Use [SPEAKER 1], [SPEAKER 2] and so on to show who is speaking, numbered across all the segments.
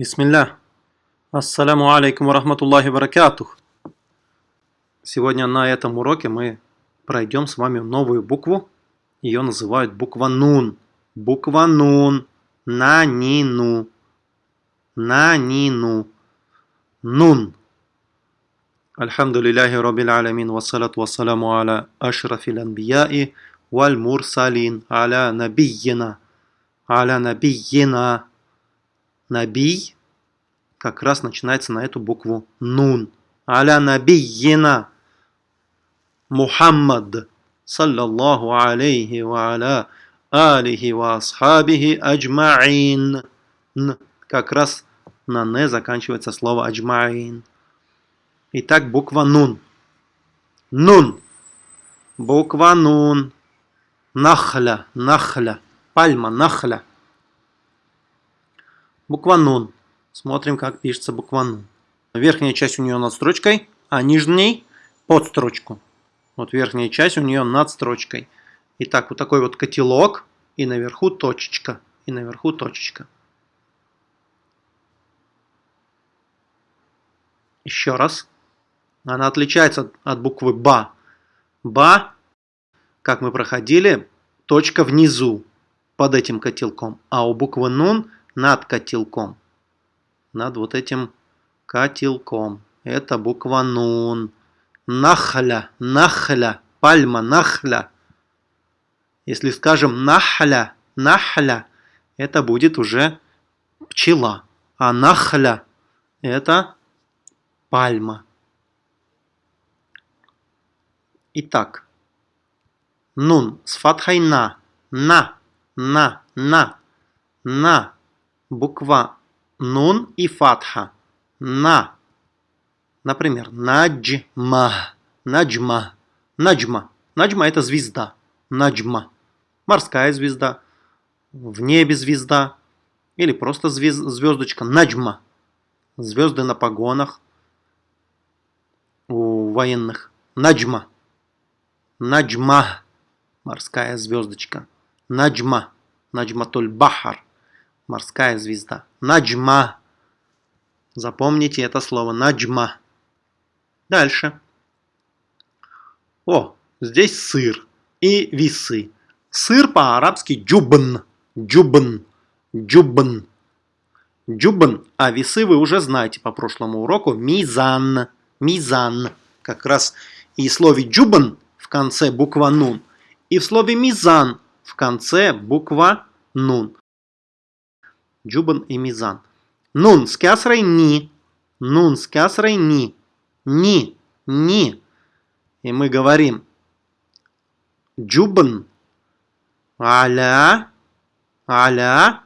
[SPEAKER 1] Бисмилля. Ассаляму алейкум ва рахматуллахи баракатух. Сегодня на этом уроке мы пройдем с вами новую букву. Ее называют буква Нун. Буква Нун. На ни ну. На ни ну. Нун. Альхамдулиллахи раббил алямин. Вассалату вассаламу аля ашрафил анбияи валь мурсалин. Аля набийина. Аля набийина. Набий как раз начинается на эту букву Нун. Аля набийина. Мухаммад. Саллаллаху алейхи ва аля алихи ва асхабихи аджмаин. Как раз на «не» заканчивается слово аджмаин. Итак, буква Нун. Нун. Буква Нун. Нахля. Нахля. Пальма. Нахля. Буква Нун. Смотрим, как пишется буква Нун. Верхняя часть у нее над строчкой, а нижней под строчку. Вот верхняя часть у нее над строчкой. Итак, вот такой вот котелок, и наверху точечка, и наверху точечка. Еще раз. Она отличается от буквы Ба. Ба, как мы проходили, точка внизу, под этим котелком. А у буквы Нун над котелком. Над вот этим котелком. Это буква Нун. Нахля, нахля, пальма, нахля. Если скажем нахля, нахля, это будет уже пчела. А нахля это пальма. Итак, нун с фатхой на, на, на, на, на буква нун и фатха. На. Например, наджма. Наджма. Наджма. Наджма это звезда. Наджма. Морская звезда. В небе звезда. Или просто звезд, звездочка. Наджма. Звезды на погонах у военных. Наджма. Наджма. Морская звездочка. Наджма. Наджматуль Бахар морская звезда. Наджма. Запомните это слово. Наджма. Дальше. О, здесь сыр и весы. Сыр по-арабски джубн. Джубн. Джубн. Джубн. А весы вы уже знаете по прошлому уроку. Мизан. Мизан. Как раз и слове джубн в конце буква нун. И в слове мизан в конце буква нун. Джубан и Мизан. Нун с кясрой ни. Нун с кясрой ни. Ни. Ни. И мы говорим Джубан аля аля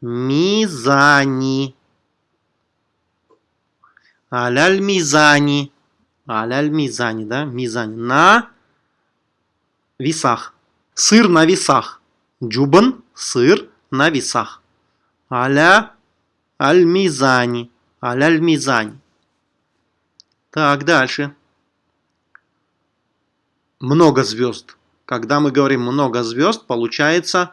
[SPEAKER 1] мизани. Аляль мизани. Аляль мизани, да? Мизани. На весах. Сыр на весах. Джубан, сыр на весах. Аля аль-мизани. Аля аль-мизани. Так, дальше. Много звезд. Когда мы говорим много звезд, получается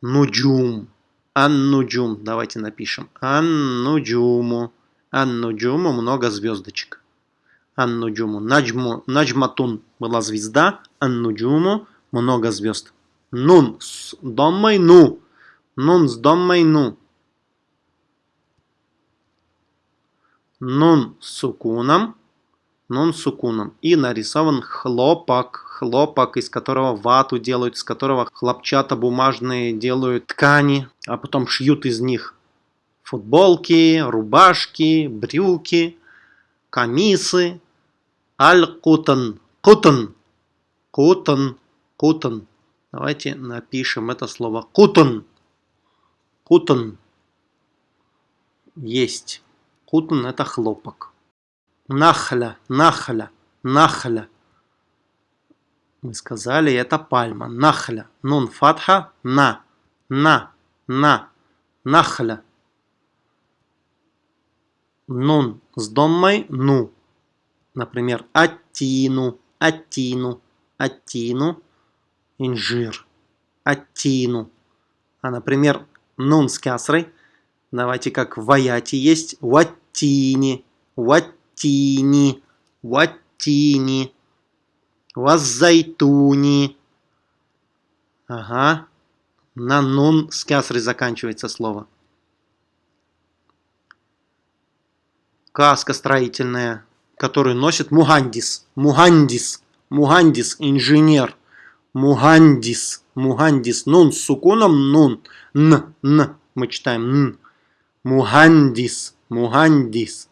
[SPEAKER 1] нуджум. Ан-нуджум. Давайте напишем. Ан-нуджуму. Ан-нуджуму много звездочек. Ан-нуджуму. Наджму, наджматун была звезда. Ан-нуджуму много звезд. Нун с домой ну. Нун с доммой ну. Нун с сукуном. Нун с сукуном. И нарисован хлопок. Хлопок, из которого вату делают, из которого хлопчатобумажные делают ткани, а потом шьют из них футболки, рубашки, брюки, камисы. Аль-Кутан. Кутан. Кутан. Кутан. Давайте напишем это слово. Кутан. Кутон есть. Кутон это хлопок. Нахля, нахля, нахля. Мы сказали, это пальма. Нахля. Нун фатха. На. На. На. Нахля. Нун с доммой. Ну. Например, аттину. Аттину. Аттину. Инжир. Аттину. А, например, нун с кясрой, Давайте как в аяте есть ваттини, ваттини, ваттини, ваззайтуни. Ага. На нун с кясрой заканчивается слово. Каска строительная, которую носит мухандис. Мухандис. Мухандис, инженер. Мухандис. Мухандис. Нун с сукуном нун. Н. Н. Мы читаем н. Мухандис. Мухандис.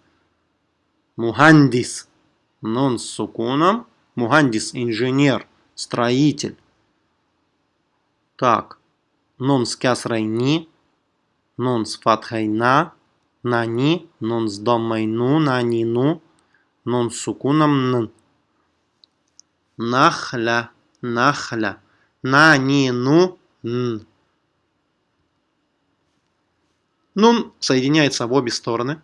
[SPEAKER 1] Мухандис. Нун с сукуном. Мухандис. Инженер. Строитель. Так. Нун с кясрой ни. Нун с фатхой на. На ни. Нун с домой ну. На ни ну. Нун с сукуном н. Нахля. Нахля. На ни ну. Н. Нун соединяется в обе стороны.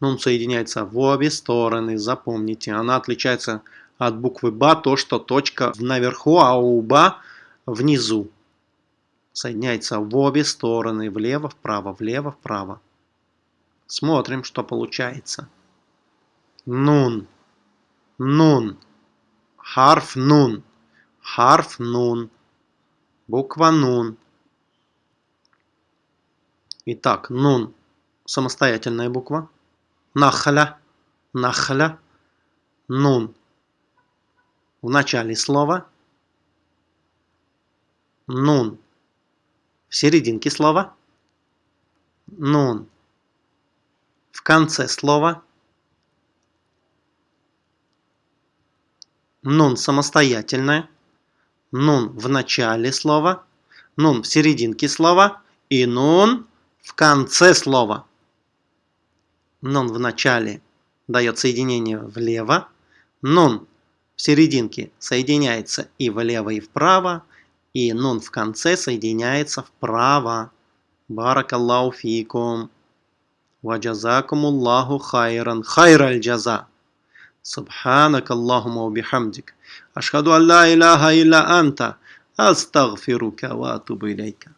[SPEAKER 1] Нун соединяется в обе стороны, запомните. Она отличается от буквы Ба, то, что точка наверху, а у Ба внизу. Соединяется в обе стороны, влево, вправо, влево, вправо. Смотрим, что получается. Нун. Нун. Харф нун. Харф нун. Буква нун. Итак, нун – самостоятельная буква. Нахля, нахля, нун в начале слова. Нун в серединке слова. Нун в конце слова. нун самостоятельное, нун в начале слова, нун в серединке слова и нун в конце слова. Нун в начале дает соединение влево, нун в серединке соединяется и влево, и вправо, и нун в конце соединяется вправо. Баракаллаху фикум. Ваджазакумуллаху хайран. Хайраль джаза. سبحانك اللهم وبحمدك. أشهد أن لا إله إلا أنت. أستغفرك وأتوب إليك.